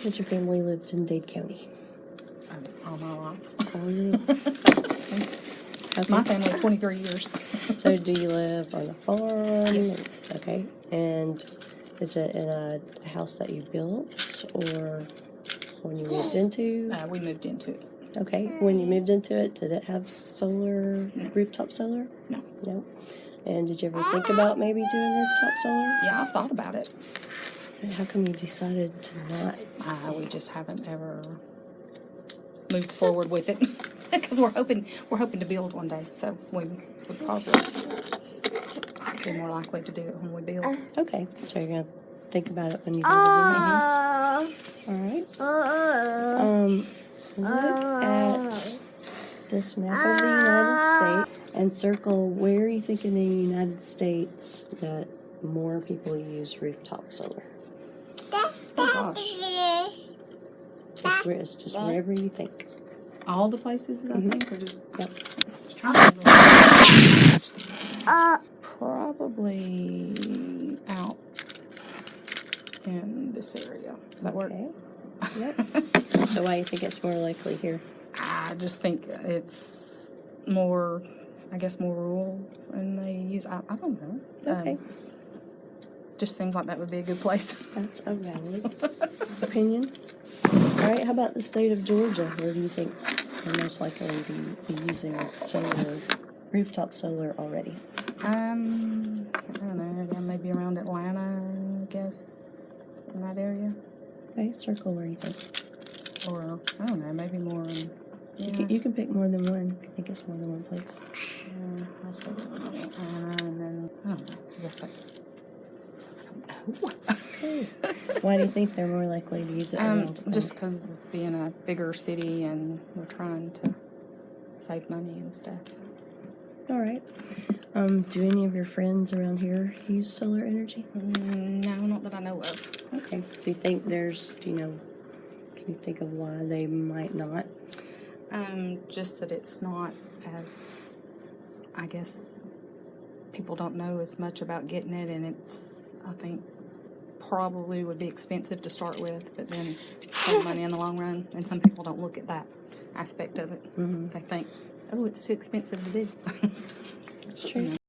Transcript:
has your family lived in Dade County? Um, All my life. All your My Okay. family, twenty-three years. So do you live on a farm? Yes. Okay. And is it in a house that you built or when you moved into? Uh, we moved into it. Okay. When you moved into it, did it have solar, rooftop solar? No. No. And did you ever think about maybe doing rooftop solar? Yeah, I've thought about it. And how come you decided to not? Uh, we just haven't ever moved forward with it. Because we're hoping, we're hoping to build one day, so we would probably be more likely to do it when we build. Uh. Okay. So you're gonna think about it when you build a new uh. house. All right. Uh. Um, look at this map of the United States and circle where you think in the United States that more people use rooftop solar. Gosh. Just, where, just wherever you think. All the places that I think are just, Yep. just trying to Probably out in this area. Does that work? Yep. so why do you think it's more likely here? I just think it's more, I guess, more rural, and they use. I, I don't know. Okay. Um, just seems like that would be a good place. That's a valid opinion. All right. How about the state of Georgia? Where do you think they're most likely to be using solar, rooftop solar already? um, I don't know. Yeah, maybe around Atlanta, I guess, in that area, Okay. Circle where you think. or I don't know, maybe more. You, yeah, can, you can pick more than one. I think it's more than one place. yeah, Atlanta, and then I don't know. I guess that's. I don't know. Okay. Why do you think they're more likely to use it Um, just because being a bigger city and we're trying to save money and stuff. all right. Um, do any of your friends around here use solar energy? Mm, No, not that I know of. Okay. Do you think there's? Do you know? Can you think of why they might not? Um, just that it's not as, I guess, people don't know as much about getting it, and it's, I think, probably would be expensive to start with, but then save money in the long run. And some people don't look at that aspect of it. Mm-hmm. They think, oh, it's too expensive to do. It's true.